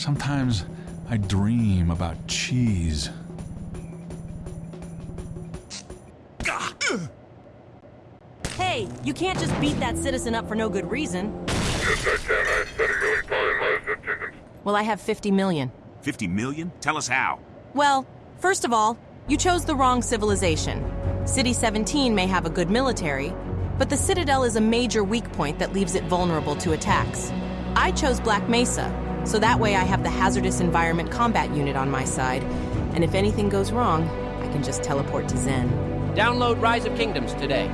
Sometimes I dream about cheese. Hey, you can't just beat that citizen up for no good reason. Yes, I can. I spent a million fine lives at kingdoms. Well, I have 50 million. 50 million? Tell us how. Well, first of all, you chose the wrong civilization. City 17 may have a good military, but the Citadel is a major weak point that leaves it vulnerable to attacks. I chose Black Mesa, so that way I have the Hazardous Environment Combat Unit on my side, and if anything goes wrong, I can just teleport to Xen. Download Rise of Kingdoms today.